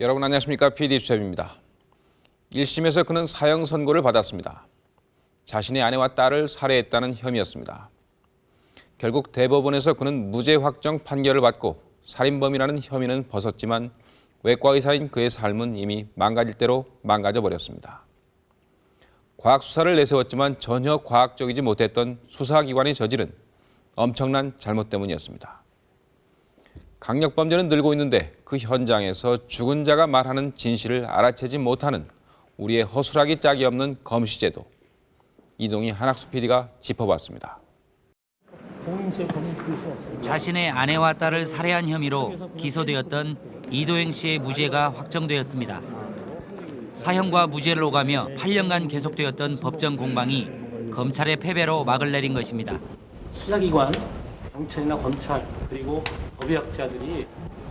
여러분 안녕하십니까? PD 수첩입니다. 1심에서 그는 사형 선고를 받았습니다. 자신의 아내와 딸을 살해했다는 혐의였습니다. 결국 대법원에서 그는 무죄 확정 판결을 받고 살인범이라는 혐의는 벗었지만 외과 의사인 그의 삶은 이미 망가질 대로 망가져 버렸습니다. 과학 수사를 내세웠지만 전혀 과학적이지 못했던 수사기관이 저지른 엄청난 잘못 때문이었습니다. 강력 범죄는 늘고 있는데 그 현장에서 죽은 자가 말하는 진실을 알아채지 못하는 우리의 허술하기 짝이 없는 검시제도. 이동희 한학수 PD가 짚어봤습니다. 자신의 아내와 딸을 살해한 혐의로 기소되었던 이도행 씨의 무죄가 확정되었습니다. 사형과 무죄를 오가며 8년간 계속되었던 법정 공방이 검찰의 패배로 막을 내린 것입니다. 수사기관, 경찰이나 검찰 그리고 법의학자들이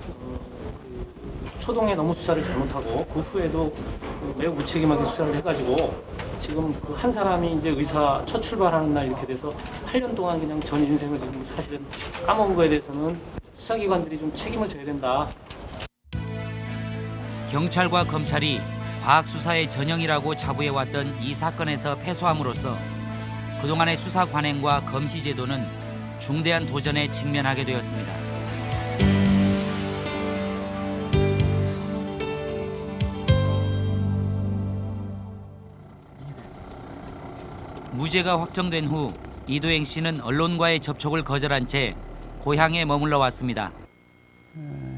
어, 그 초동에 너무 수사를 잘못하고 그 후에도 그 매우 무책임하게 수사를 해가지고 지금 그 한 사람이 이제 의사 첫 출발하는 날 이렇게 돼서 8년 동안 그냥 전 인생을 지금 사실은 까먹은 거에 대해서는 수사기관들이 좀 책임을 져야 된다. 경찰과 검찰이 과학 수사의 전형이라고 자부해왔던 이 사건에서 패소함으로써 그동안의 수사 관행과 검시 제도는 중대한 도전에 직면하게 되었습니다. 무죄가 확정된 후 이도행 씨는 언론과의 접촉을 거절한 채 고향에 머물러 왔습니다.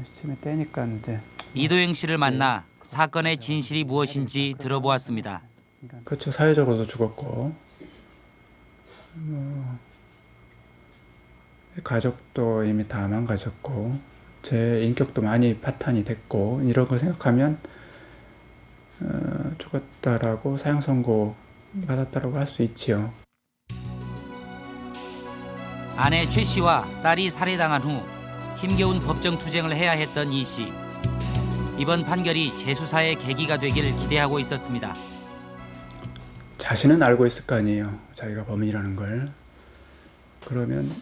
시침에 떼니까 이제 이도행 씨를 만나 사건의 진실이 무엇인지 들어보았습니다. 그렇죠 사회적으로도 죽었고 뭐 가족도 이미 다 망가졌고 제 인격도 많이 파탄이 됐고 이런 거 생각하면 어, 죽었다라고 사형 선고 받았다라고 할 수 있지요. 아내 최 씨와 딸이 살해당한 후 힘겨운 법정 투쟁을 해야 했던 이 씨. 이번 판결이 재수사의 계기가 되길 기대하고 있었습니다. 자신은 알고 있을 거 아니에요. 자기가 범인이라는 걸. 그러면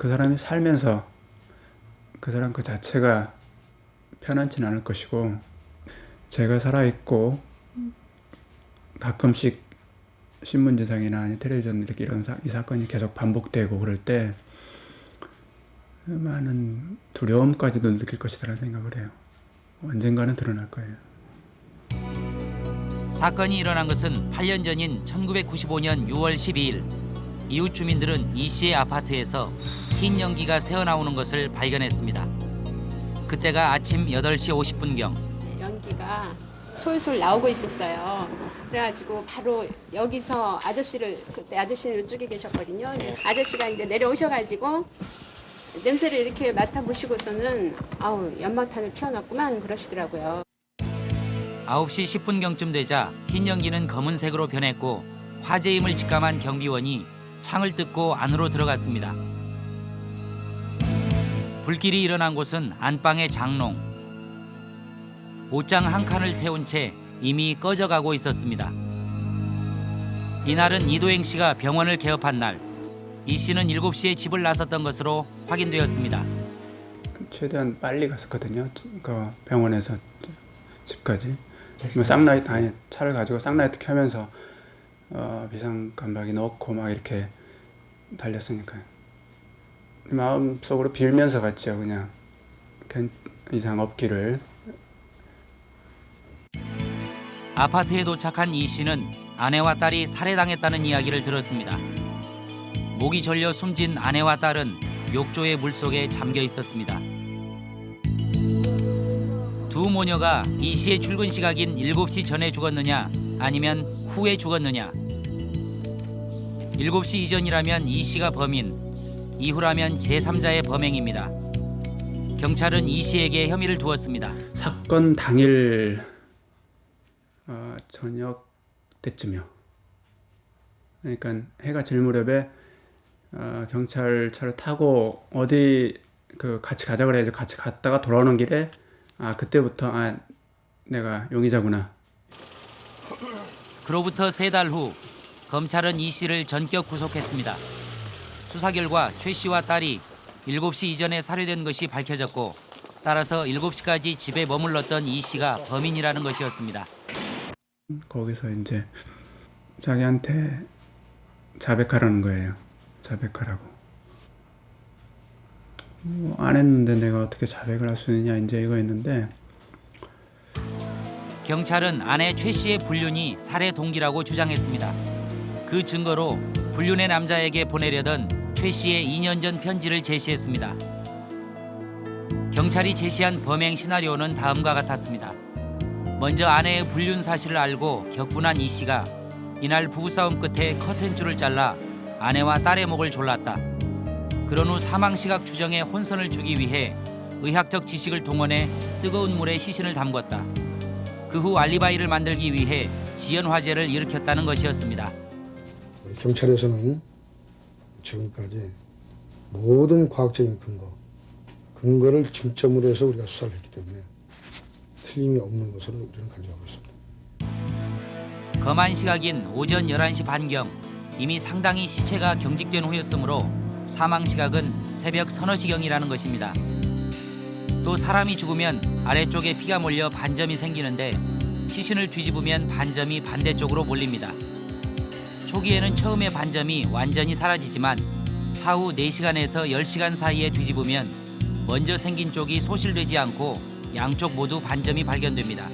그 사람이 살면서 그 사람 그 자체가 편안치는 않을 것이고 제가 살아있고 가끔씩 신문지상이나 아니 텔레비전 이렇게 이런 사, 이 사건이 계속 반복되고 그럴 때 많은 두려움까지도 느낄 것이라는 생각을 해요. 언젠가는 드러날 거예요. 사건이 일어난 것은 8년 전인 1995년 6월 12일. 이웃 주민들은 이 씨의 아파트에서 흰 연기가 새어나오는 것을 발견했습니다. 그때가 아침 8시 50분경. 연기가 솔솔 나오고 있었어요. 그래가지고 바로 여기서 아저씨를 그때 아저씨는 이쪽에 계셨거든요. 근데 아저씨가 이제 내려오셔가지고 냄새를 이렇게 맡아보시고서는 아우 연막탄을 피워놨구만 그러시더라고요. 9시 10분경쯤 되자 흰 연기는 검은색으로 변했고 화재임을 직감한 경비원이 창을 뜯고 안으로 들어갔습니다. 불길이 일어난 곳은 안방의 장롱. 옷장 한 칸을 태운 채 이미 꺼져가고 있었습니다. 이날은 이도행 씨가 병원을 개업한 날. 이 씨는 7시에 집을 나섰던 것으로 확인되었습니다. 최대한 빨리 갔었거든요. 그 병원에서 집까지. 뭐 쌍라이트 아니 차를 가지고 쌍라이트 켜면서 어, 비상 깜박이 넣고 막 이렇게 달렸으니까요. 마음 속으로 빌면서 갔죠. 그냥 괜 이상 없기를. 아파트에 도착한 이 씨는 아내와 딸이 살해당했다는 이야기를 들었습니다. 목이 졸려 숨진 아내와 딸은 욕조의 물속에 잠겨 있었습니다. 두 모녀가 이 씨의 출근 시각인 7시 전에 죽었느냐 아니면 후에 죽었느냐 7시 이전이라면 이 씨가 범인 이후라면 제3자의 범행입니다. 경찰은 이 씨에게 혐의를 두었습니다. 사건 당일 어, 저녁 때쯤이요. 그러니까 해가 질 무렵에 어, 경찰차를 타고 어디 그 같이 가자 그래가지고 같이 갔다가 돌아오는 길에 아 그때부터 아 내가 용의자구나 그로부터 세 달 후 검찰은 이 씨를 전격 구속했습니다. 수사 결과 최 씨와 딸이 7시 이전에 살해된 것이 밝혀졌고 따라서 7시까지 집에 머물렀던 이 씨가 범인이라는 것이었습니다. 거기서 이제 자기한테 자백하라는 거예요. 자백하라고. 뭐, 안 했는데 내가 어떻게 자백을 할 수 있느냐 이제 이거였는데 경찰은 아내 최 씨의 불륜이 살해 동기라고 주장했습니다. 그 증거로 불륜의 남자에게 보내려던 최 씨의 2년 전 편지를 제시했습니다. 경찰이 제시한 범행 시나리오는 다음과 같았습니다. 먼저 아내의 불륜 사실을 알고 격분한 이 씨가 이날 부부싸움 끝에 커튼줄을 잘라 아내와 딸의 목을 졸랐다. 그런 후 사망 시각 추정에 혼선을 주기 위해 의학적 지식을 동원해 뜨거운 물에 시신을 담궜다. 그 후 알리바이를 만들기 위해 지연 화재를 일으켰다는 것이었습니다. 경찰에서는 지금까지 모든 과학적인 근거, 근거를 중점으로 해서 우리가 수사를 했기 때문에 틀림이 없는 것으로 우리는 간주하고 있습니다. 검안 시각인 오전 11시 반경 이미 상당히 시체가 경직된 후였으므로 사망 시각은 새벽 서너 시경이라는 것입니다. 또 사람이 죽으면 아래쪽에 피가 몰려 반점이 생기는데 시신을 뒤집으면 반점이 반대쪽으로 몰립니다. 초기에는 처음에 반점이 완전히 사라지지만 사후 4시간에서 10시간 사이에 뒤집으면 먼저 생긴 쪽이 소실되지 않고 양쪽 모두 반점이 발견됩니다.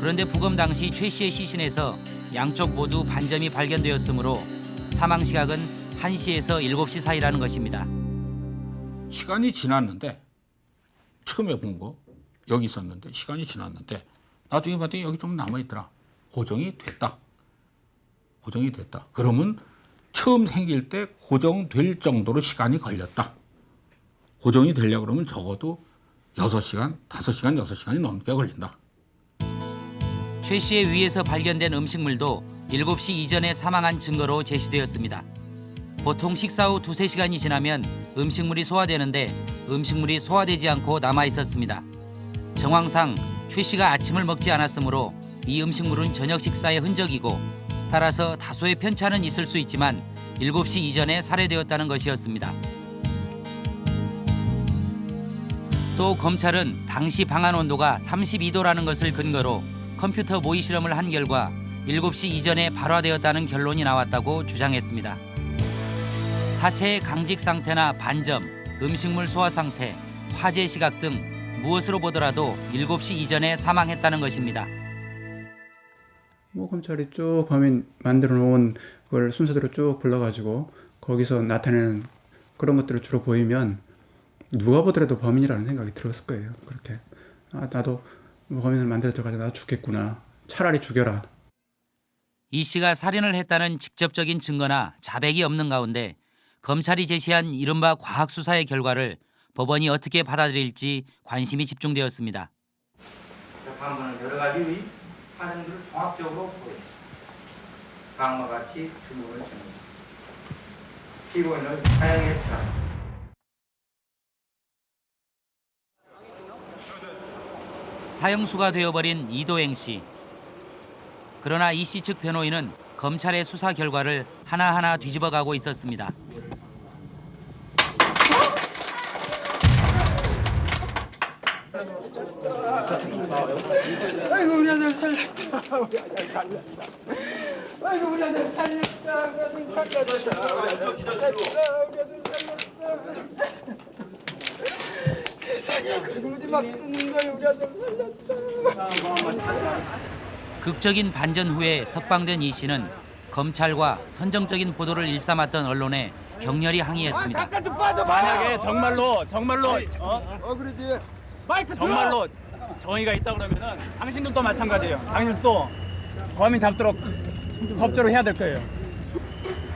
그런데 부검 당시 최 씨의 시신에서 양쪽 모두 반점이 발견되었으므로 사망 시각은 1시에서 7시 사이라는 것입니다. 시간이 지났는데 처음에 본 거 여기 있었는데 시간이 지났는데 나중에 봤더니 여기 좀 남아 있더라. 고정이 됐다. 고정이 됐다. 그러면 처음 생길 때 고정될 정도로 시간이 걸렸다. 고정이 되려고 그러면 적어도 6시간, 5시간, 6시간이 넘게 걸린다. 최 씨의 위에서 발견된 음식물도 7시 이전에 사망한 증거로 제시되었습니다. 보통 식사 후 두세 시간이 지나면 음식물이 소화되는데 음식물이 소화되지 않고 남아 있었습니다. 정황상 최 씨가 아침을 먹지 않았으므로 이 음식물은 저녁 식사의 흔적이고 따라서 다소의 편차는 있을 수 있지만 7시 이전에 살해되었다는 것이었습니다. 또 검찰은 당시 방안 온도가 32도라는 것을 근거로 컴퓨터 모의 실험을 한 결과 7시 이전에 발화되었다는 결론이 나왔다고 주장했습니다. 사체의 강직 상태나 반점, 음식물 소화 상태, 화재 시각 등 무엇으로 보더라도 7시 이전에 사망했다는 것입니다. 뭐 검찰이 쭉 범인 만들어 놓은 걸 순서대로 쭉 불러가지고 거기서 나타내는 그런 것들을 주로 보이면 누가 보더라도 범인이라는 생각이 들었을 거예요. 그렇게 아 나도 뭐 범인을 만들어져가지고 나 죽겠구나. 차라리 죽여라. 이 씨가 살인을 했다는 직접적인 증거나 자백이 없는 가운데 검찰이 제시한 이른바 과학 수사의 결과를 법원이 어떻게 받아들일지 관심이 집중되었습니다. 재판부는 여러 가지 사정들을 종합적으로 보입니다. 다음과 같이 주문을 줍니다. 피고인을 처한 사형수가 되어버린 이도행 씨. 그러나 이 씨 측 변호인은 검찰의 수사 결과를 하나하나 뒤집어가고 있었습니다. 아이고 우리 아들 살렸다. 우리 아들 살렸다. 아이고 우리 아들 살렸다. 우리 아들 살렸다. 우리 아들 살렸다. 우리 아들 살렸다. 세상에 그러지 마. 끊는 거야. 우리 아들 살렸다. 극적인 반전 후에 석방된 이 씨는 검찰과 선정적인 보도를 일삼았던 언론에 격렬히 항의했습니다. 만약에 정말로 정말로 어? 정말로 정의가 있다 그러면은 당신들도 마찬가지예요. 당신도 범인 잡도록 법대로 해야 될 거예요.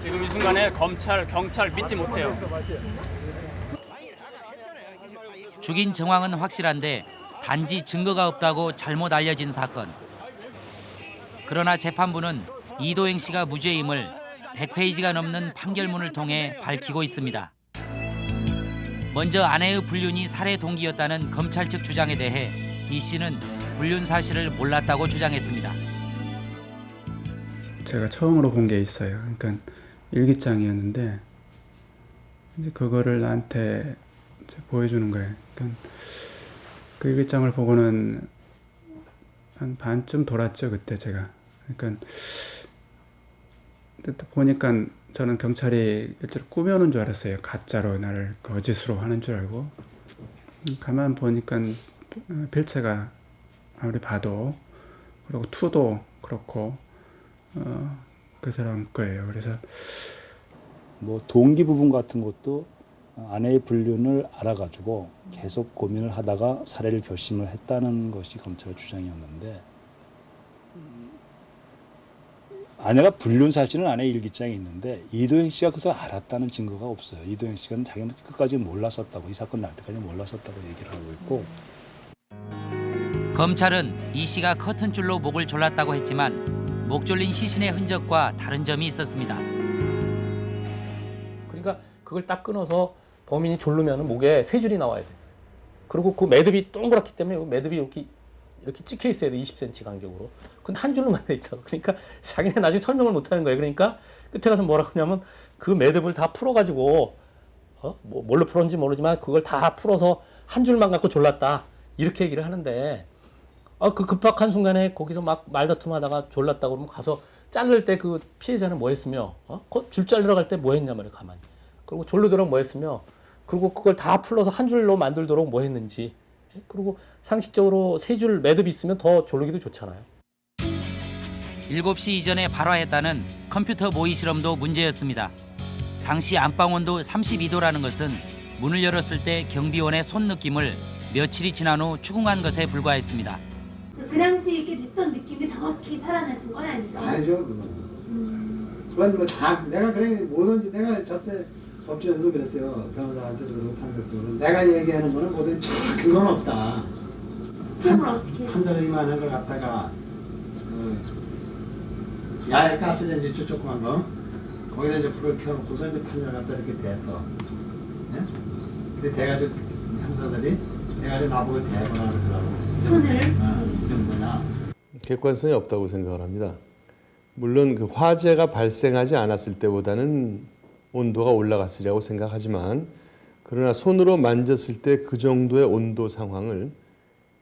지금 이 순간에 검찰, 경찰 믿지 못해요. 죽인 정황은 확실한데 단지 증거가 없다고 잘못 알려진 사건. 그러나 재판부는 이도행 씨가 무죄임을 100페이지가 넘는 판결문을 통해 밝히고 있습니다. 먼저 아내의 불륜이 살해 동기였다는 검찰 측 주장에 대해 이 씨는 불륜 사실을 몰랐다고 주장했습니다. 제가 처음으로 본 게 있어요. 그러니까 일기장이었는데 이제 그거를 나한테 이제 보여주는 거예요. 그러니까 그 일기장을 보고는 한 반쯤 돌았죠 그때 제가. 그러니까 보니까 저는 경찰이 일절 꾸며놓은 줄 알았어요. 가짜로 나를 거짓으로 하는 줄 알고. 음, 가만 보니까 어, 필체가 아무리 봐도 그리고 투도 그렇고 어, 그 사람 거예요. 그래서 뭐 동기 부분 같은 것도 아내의 불륜을 알아가지고 계속 고민을 하다가 살해를 결심을 했다는 것이 검찰 주장이었는데 음, 아내가 불륜 사실은 아내 일기장에 있는데 이도영 씨가 그것을 알았다는 증거가 없어요. 이도영 씨가 자기는 끝까지 몰랐었다고 이 사건 날 때까지 몰랐었다고 얘기를 하고 있고 검찰은 이 씨가 커튼줄로 목을 졸랐다고 했지만 목 졸린 시신의 흔적과 다른 점이 있었습니다. 그러니까 그걸 딱 끊어서 범인이 졸르면 목에 세 줄이 나와야 돼. 그리고 그 매듭이 동그랗기 때문에 그 매듭이 이렇게 이렇게 찍혀 있어야 돼. 20cm 간격으로. 근데 한 줄로만 돼 있다고. 그러니까 자기네 나중에 설명을 못 하는 거예요. 그러니까 끝에 가서 뭐라 그러냐면 그 매듭을 다 풀어 가지고 어? 뭐 뭘로 풀었는지 모르지만 그걸 다 풀어서 한 줄만 갖고 졸랐다. 이렇게 얘기를 하는데 아, 그 급박한 순간에 거기서 막 말다툼하다가 졸랐다 그러면 가서 자를 때 그 피해자는 뭐 했으며 어? 그줄 자르러 갈 때 뭐 했냐 말이야 가만히 그리고 졸르도록 뭐 했으며 그리고 그걸 다 풀러서 한 줄로 만들도록 뭐 했는지 예? 그리고 상식적으로 세 줄 매듭 있으면 더 졸르기도 좋잖아요 7시 이전에 발화했다는 컴퓨터 모의 실험도 문제였습니다. 당시 안방 온도 32도라는 것은 문을 열었을 때 경비원의 손 느낌을 며칠이 지난 후 추궁한 것에 불과했습니다. 그 당시 이렇게 됐던 느낌이 정확히 살아나신 건 아니죠? 알죠 그건 그건 뭐다 내가 그래 뭐든지 내가 저때 법정에서도 그랬어요 변호사한테도 그러고 판사도 내가 얘기하는 거는 뭐든지 다 근거는 없다 시험을 어떻게 해요? 판사님만 한걸 갖다가 그 야외 가스레인지 저 조그만 거 거기다 이제 불을 켜놓고서 이제 판사를 갖다 이렇게 댔어 예? 근데 대가족 형사들이 대가족 나보고 대거나 그러더라고 손을 어, 이게 뭐냐 객관성이 없다고 생각을 합니다. 물론 그 화재가 발생하지 않았을 때보다는 온도가 올라갔으리라고 생각하지만 그러나 손으로 만졌을 때 그 정도의 온도 상황을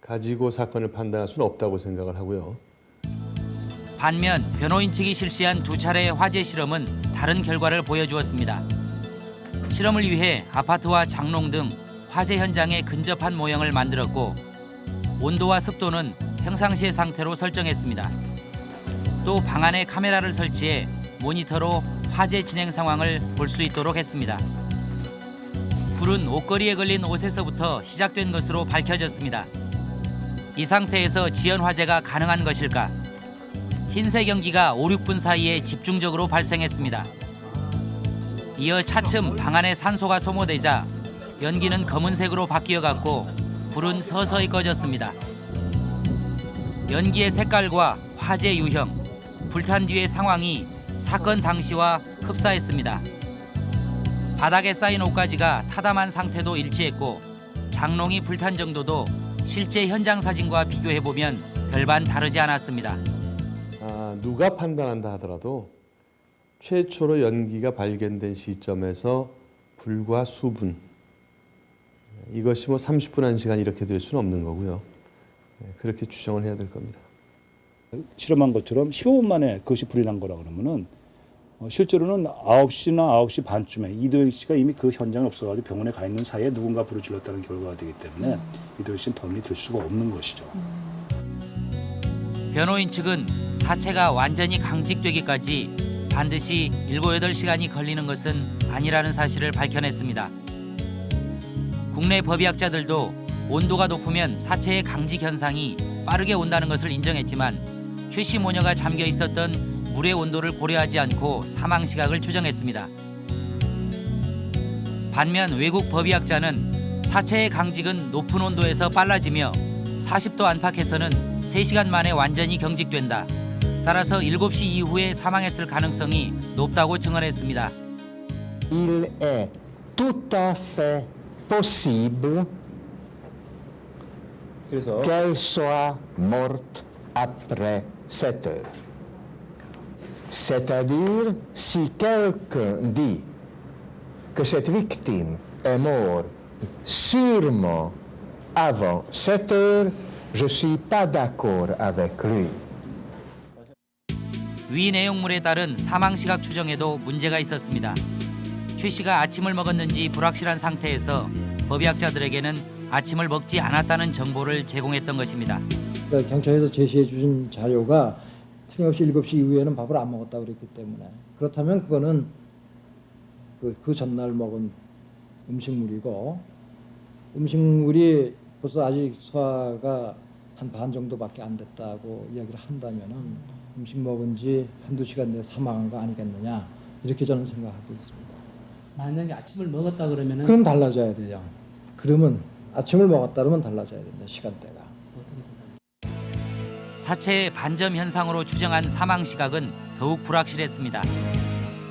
가지고 사건을 판단할 수는 없다고 생각을 하고요. 반면 변호인 측이 실시한 두 차례의 화재 실험은 다른 결과를 보여주었습니다. 실험을 위해 아파트와 장롱 등 화재 현장에 근접한 모형을 만들었고 온도와 습도는 평상시의 상태로 설정했습니다. 또 방 안에 카메라를 설치해 모니터로 화재 진행 상황을 볼 수 있도록 했습니다. 불은 옷걸이에 걸린 옷에서부터 시작된 것으로 밝혀졌습니다. 이 상태에서 지연 화재가 가능한 것일까? 흰색 연기가 5, 6분 사이에 집중적으로 발생했습니다. 이어 차츰 방 안에 산소가 소모되자 연기는 검은색으로 바뀌어갔고 불은 서서히 꺼졌습니다. 연기의 색깔과 화재 유형, 불탄 뒤의 상황이 사건 당시와 흡사했습니다. 바닥에 쌓인 옷가지가 타담한 상태도 일치했고 장롱이 불탄 정도도 실제 현장 사진과 비교해보면 별반 다르지 않았습니다. 아, 누가 판단한다 하더라도 최초로 연기가 발견된 시점에서 불과 수분 이것이 뭐 30분 한 시간 이렇게 될 수는 없는 거고요. 네, 그렇게 추정을 해야 될 겁니다. 실험한 것처럼 15분 만에 그것이 불이 난 거라 그러면은 어, 실제로는 9시나 9시 반쯤에 이도영 씨가 이미 그 현장에 없어가지고 병원에 가 있는 사이에 누군가 불을 질렀다는 결과가 되기 때문에 이도영 씨는 범인이 될 수가 없는 것이죠. 변호인 측은 사체가 완전히 강직되기까지 반드시 7, 8시간이 걸리는 것은 아니라는 사실을 밝혀냈습니다. 국내 법의학자들도 온도가 높으면 사체의 강직 현상이 빠르게 온다는 것을 인정했지만 최씨 모녀가 잠겨 있었던 물의 온도를 고려하지 않고 사망 시각을 추정했습니다. 반면 외국 법의학자는 사체의 강직은 높은 온도에서 빨라지며 40도 안팎에서는 3시간 만에 완전히 경직된다. 따라서 7시 이후에 사망했을 가능성이 높다고 증언했습니다. Il est tout à fait possible qu'elle soit morte après 7 heures. C'est-à-dire, si quelqu'un dit que cette victime est morte sûrement avant 7 heures, je suis pas d'accord avec lui. 위 내용물에 따른 사망 시각 추정에도 문제가 있었습니다. 최 씨가 아침을 먹었는지 불확실한 상태에서 법의학자들에게는 아침을 먹지 않았다는 정보를 제공했던 것입니다. 그러니까 경찰에서 제시해 주신 자료가 틀림없이 7시 이후에는 밥을 안 먹었다 그랬기 때문에 그렇다면 그거는 그, 그 전날 먹은 음식물이고 음식물이 벌써 아직 소화가 한 반 정도밖에 안 됐다고 이야기를 한다면은 음식 먹은 지 한두 시간 내에 사망한 거 아니겠느냐 이렇게 저는 생각하고 있습니다. 만약에 아침을 먹었다 그러면은 그럼 달라져야 돼요. 그러면 아침을 먹었다 그러면 달라져야 된다 시간대가. 사체의 반점 현상으로 추정한 사망 시각은 더욱 불확실했습니다.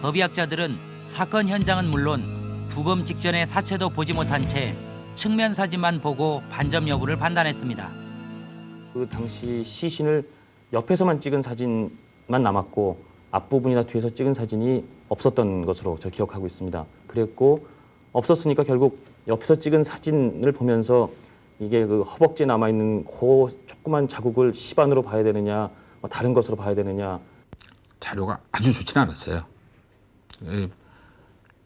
법의학자들은 사건 현장은 물론 부검 직전의 사체도 보지 못한 채 측면 사진만 보고 반점 여부를 판단했습니다. 그 당시 시신을 옆에서만 찍은 사진만 남았고 앞부분이나 뒤에서 찍은 사진이 없었던 것으로 저 기억하고 있습니다. 그랬고 없었으니까 결국 옆에서 찍은 사진을 보면서 이게 그 허벅지에 남아 있는 그 조그만 자국을 시반으로 봐야 되느냐, 뭐 다른 것으로 봐야 되느냐. 자료가 아주 좋지는 않았어요. 에,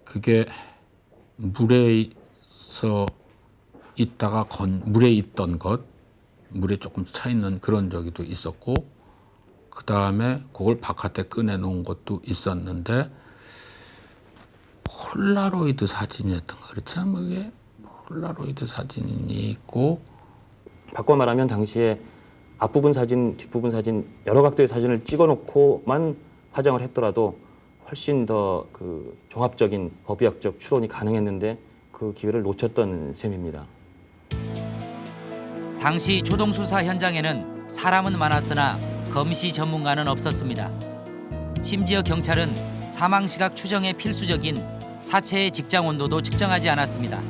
그게 물에서 있다가 건 물에 있던 것, 물에 조금 차 있는 그런 저기도 있었고, 그 다음에 그걸 바깥에 꺼내 놓은 것도 있었는데 폴라로이드 사진이었던 거 그렇지? 않 그게 폴라로이드 사진이 있고. 바꿔 말하면 당시에 앞부분 사진, 뒷부분 사진 여러 각도의 사진을 찍어놓고만 화장을 했더라도 훨씬 더 그 종합적인 법의학적 추론이 가능했는데 그 기회를 놓쳤던 셈입니다. 당시 초동 수사 현장에는 사람은 많았으나 검시 전문가는 없었습니다. 심지어 경찰은 사망 시각 추정에 필수적인 사체의 직장 온도도 측정하지 않았습니다.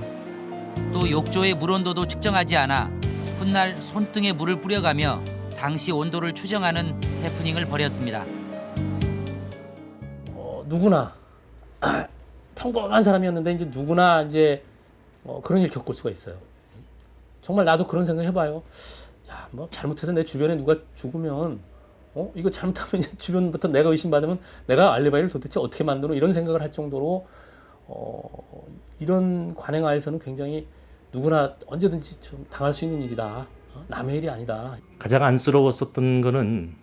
또 욕조의 물 온도도 측정하지 않아 훗날 손등에 물을 뿌려가며 당시 온도를 추정하는 해프닝을 벌였습니다. 어, 누구나 평범한 사람이었는데 이제 누구나 이제 어, 그런 일 겪을 수가 있어요. 정말 나도 그런 생각 해봐요. 야, 뭐 잘못해서 내 주변에 누가 죽으면 어 이거 잘못하면 주변부터 내가 의심받으면 내가 알리바이를 도대체 어떻게 만드노 이런 생각을 할 정도로 어, 이런 관행하에서는 굉장히 누구나 언제든지 좀 당할 수 있는 일이다. 어, 남의 일이 아니다. 가장 안쓰러웠었던 거는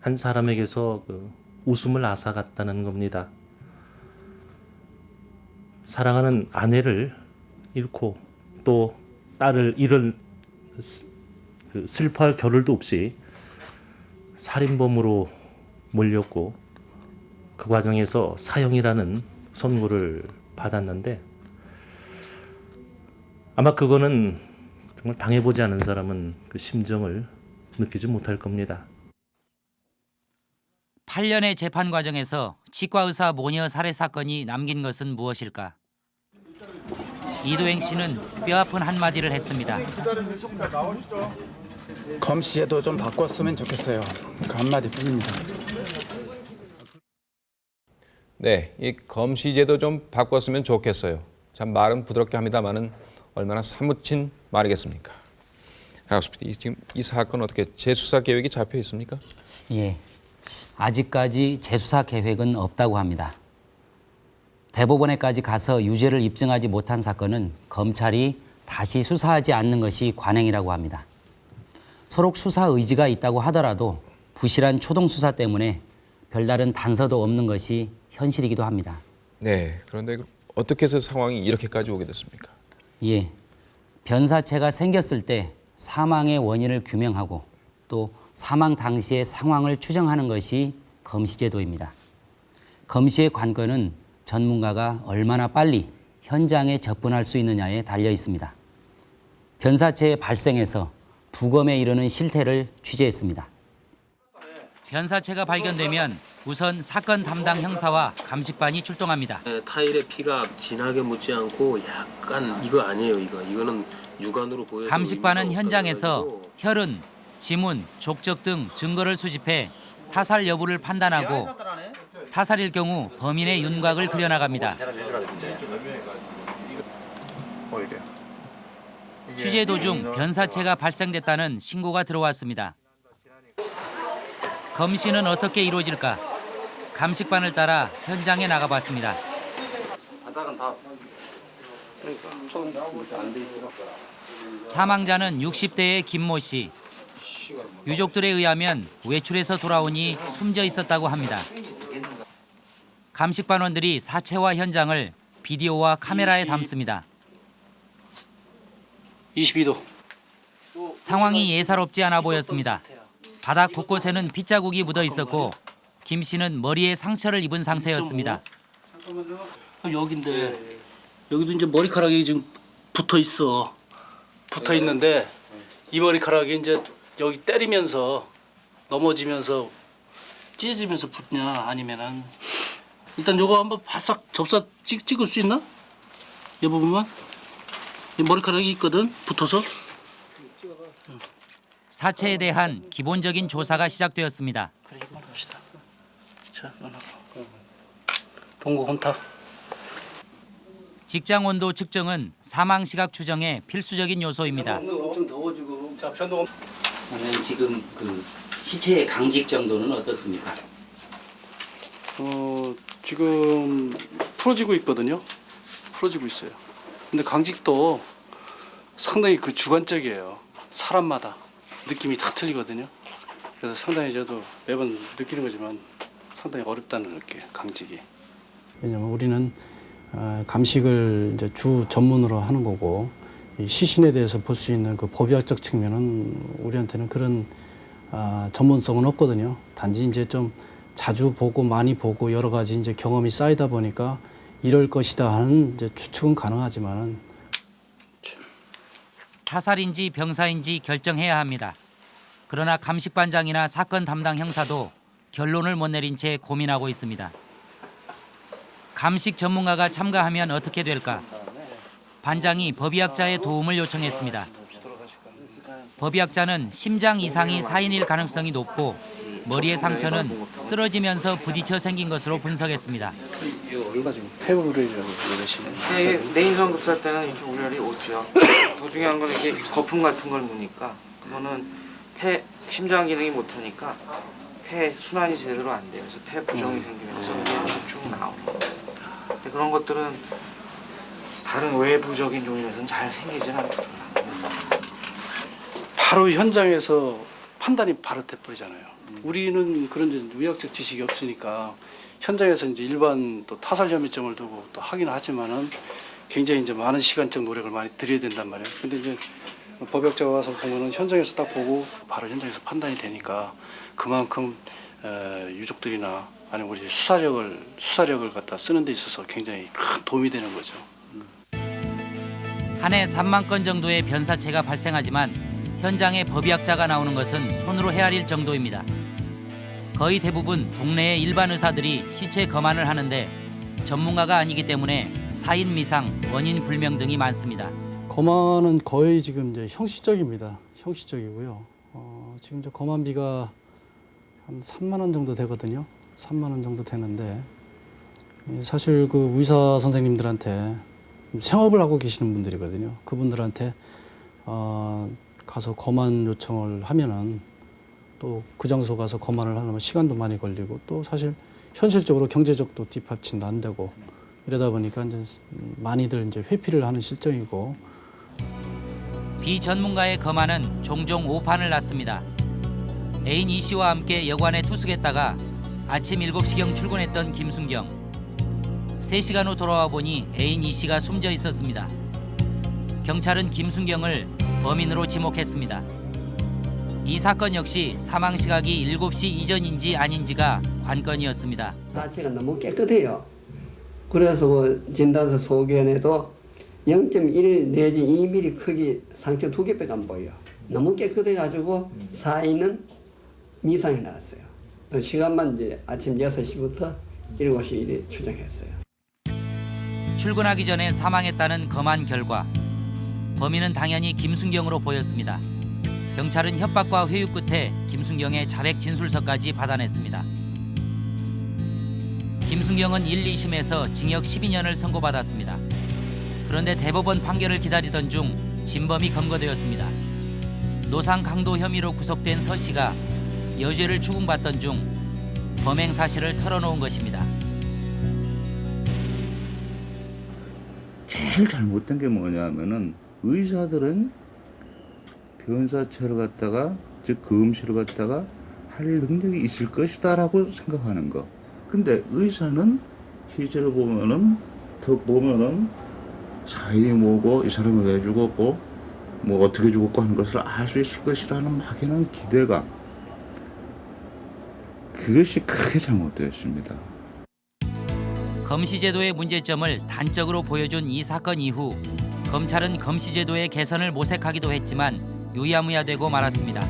한 사람에게서 그 웃음을 앗아갔다는 겁니다. 사랑하는 아내를 잃고 또 딸을 스- 그 슬퍼할 겨를도 없이 살인범으로 몰렸고 그 과정에서 사형이라는 선고를 받았는데 아마 그거는 정말 당해보지 않은 사람은 그 심정을 느끼지 못할 겁니다. 8년의 재판 과정에서 치과 의사 모녀 살해 사건이 남긴 것은 무엇일까? 이도행 씨는 뼈아픈 한마디를 했습니다. 검시제도 좀 바꿨으면 좋겠어요. 그 한마디뿐입니다. 네, 이 검시제도 좀 바꿨으면 좋겠어요. 참 말은 부드럽게 합니다만은 얼마나 사무친 말이겠습니까? 하우스피디, 이 지금 이 사건 어떻게 재수사 계획이 잡혀 있습니까? 예, 아직까지 재수사 계획은 없다고 합니다. 대법원에까지 가서 유죄를 입증하지 못한 사건은 검찰이 다시 수사하지 않는 것이 관행이라고 합니다. 서로 수사 의지가 있다고 하더라도 부실한 초동 수사 때문에 별다른 단서도 없는 것이 현실이기도 합니다. 네, 그런데 그 어떻게 해서 상황이 이렇게까지 오게 됐습니까? 예, 변사체가 생겼을 때 사망의 원인을 규명하고 또 사망 당시의 상황을 추정하는 것이 검시제도입니다. 검시의 관건은 전문가가 얼마나 빨리 현장에 접근할 수 있느냐에 달려 있습니다. 변사체의 발생에서 부검에 이르는 실태를 취재했습니다. 변사체가 발견되면 우선 사건 담당 형사와 감식반이 출동합니다. 네, 타일에 피가 진하게 묻지 않고 약간 이거 아니에요 이거 이거는 육안으로 보여 감식반은 현장에서 혈흔, 지문, 족적 등 증거를 수집해 타살 여부를 판단하고 타살일 경우 범인의 윤곽을 그려나갑니다. 취재 도중 변사체가 발생됐다는 신고가 들어왔습니다. 검시는 어떻게 이루어질까? 감식반을 따라 현장에 나가봤습니다. 사망자는 60대의 김모 씨. 유족들에 의하면 외출해서 돌아오니 숨져 있었다고 합니다. 감식반원들이 사체와 현장을 비디오와 카메라에 담습니다. 22도. 상황이 예사롭지 않아 보였습니다. 바닥 곳곳에는 핏자국이 묻어 있었고 김 씨는 머리에 상처를 입은 상태였습니다. 여기인데 여기도 이제 머리카락이 지금 붙어 있어. 붙어 있는데 이 머리카락이 이제 여기 때리면서 넘어지면서 찢어지면서 붙냐 아니면은 일단 요거 한번 바싹 접사 찍, 찍을 수 있나? 이 부분만 이 머리카락이 있거든 붙어서 사체에 대한 기본적인 조사가 시작되었습니다. 그래. 자, 누나. 동고 혼탁. 직장 온도 측정은 사망 시각 추정의 필수적인 요소입니다. 자 편도 그러면 지금 그 시체의 강직 정도는 어떻습니까? 어, 지금 풀어지고 있거든요. 풀어지고 있어요. 근데 강직도 상당히 그 주관적이에요. 사람마다 느낌이 다 틀리거든요. 그래서 상당히 저도 매번 느끼는 거지만 상당히 어렵다는 느껴요. 강직이. 왜냐면 우리는 어, 감식을 이제 주 전문으로 하는 거고 이 시신에 대해서 볼 수 있는 그 법의학적 측면은 우리한테는 그런 아, 전문성은 없거든요. 단지 이제 좀 자주 보고 많이 보고 여러 가지 이제 경험이 쌓이다 보니까 이럴 것이다 하는 이제 추측은 가능하지만은 타살인지 병사인지 결정해야 합니다. 그러나 감식반장이나 사건 담당 형사도 결론을 못 내린 채 고민하고 있습니다. 감식 전문가가 참가하면 어떻게 될까? 반장이 법의학자의 도움을 요청했습니다. 법의학자는 심장 이상이 사인일 가능성이 높고 머리의 상처는 쓰러지면서 부딪혀 생긴 것으로 분석했습니다. 이거 얼마 지금 폐우를이라고 그러시는 네, 내인성 급사 때는 이렇게 우열이 오죠. 더 중요한 건 이게 거품 같은 걸 묻니까 그거는 폐 심장 기능이 못하니까 폐 순환이 제대로 안 돼요. 그래서 폐 부종이 생기면서 그냥 쭉 나오는. 근데 그런 것들은 다른 외부적인 요인에서는 잘 생기지는 않거든요. 바로 현장에서 판단이 바로 돼버리잖아요. 우리는 그런 이제 의학적 지식이 없으니까 현장에서 이제 일반 또 타살 혐의점을 두고 또 하긴 하지만은 굉장히 이제 많은 시간적 노력을 많이 들여야 된단 말이에요. 근데 이제 법역자가 와서 보면은 현장에서 딱 보고 바로 현장에서 판단이 되니까 그만큼 에, 유족들이나 아니면 우리 수사력을 수사력을 갖다 쓰는 데 있어서 굉장히 큰 도움이 되는 거죠. 한 해 3만 건 정도의 변사체가 발생하지만 현장에 법의학자가 나오는 것은 손으로 헤아릴 정도입니다. 거의 대부분 동네의 일반 의사들이 시체 검안을 하는데 전문가가 아니기 때문에 사인 미상, 원인 불명 등이 많습니다. 검안은 거의 지금 이제 형식적입니다. 형식적이고요. 어, 지금 이제 검안비가 한 3만 원 정도 되거든요. 3만 원 정도 되는데 예, 사실 그 의사 선생님들한테 생업을 하고 계시는 분들이거든요. 그분들한테 어, 가서 검안 요청을 하면은 또 그 장소 가서 검안을 하려면 시간도 많이 걸리고 또 사실 현실적으로 경제적도 뒷받침도 안 되고 이러다 보니까 이제 많이들 이제 회피를 하는 실정이고 비전문가의 검안은 종종 오판을 났습니다. 애인 이 씨와 함께 여관에 투숙했다가 아침 7시경 출근했던 김순경. 3시간 후 돌아와 보니 애인 이 씨가 숨져 있었습니다. 경찰은 김순경을 범인으로 지목했습니다. 이 사건 역시 사망 시각이 7시 이전인지 아닌지가 관건이었습니다. 자체가 너무 깨끗해요. 그래서 그 진단서 소견에도 0.1 내지 2mm 크기 상처 두 개밖에 안 보여요. 너무 깨끗해가지고 사인은 미상이 나왔어요. 시간만 이제 아침 6시부터 7시 일에 추정했어요. 출근하기 전에 사망했다는 검안 결과 범인은 당연히 김순경으로 보였습니다. 경찰은 협박과 회유 끝에 김순경의 자백 진술서까지 받아냈습니다. 김순경은 1, 2심에서 징역 12년을 선고받았습니다. 그런데 대법원 판결을 기다리던 중 진범이 검거되었습니다. 노상 강도 혐의로 구속된 서 씨가 여죄를 추궁받던 중 범행 사실을 털어놓은 것입니다. 제일 잘못된 게 뭐냐면은 의사들은 변사체를 갖다가 즉 금실을 갖다가 할 능력이 있을 것이다 라고 생각하는 거. 근데 의사는 실제로 보면은 더 보면은 사인이 뭐고 이 사람이 왜 죽었고 뭐 어떻게 죽었고 하는 것을 알 수 있을 것이라는 막연한 기대감. 그것이 크게 잘못되었습니다. 검시제도의 문제점을 단적으로 보여준 이 사건 이후 검찰은 검시제도의 개선을 모색하기도 했지만 유야무야되고 말았습니다.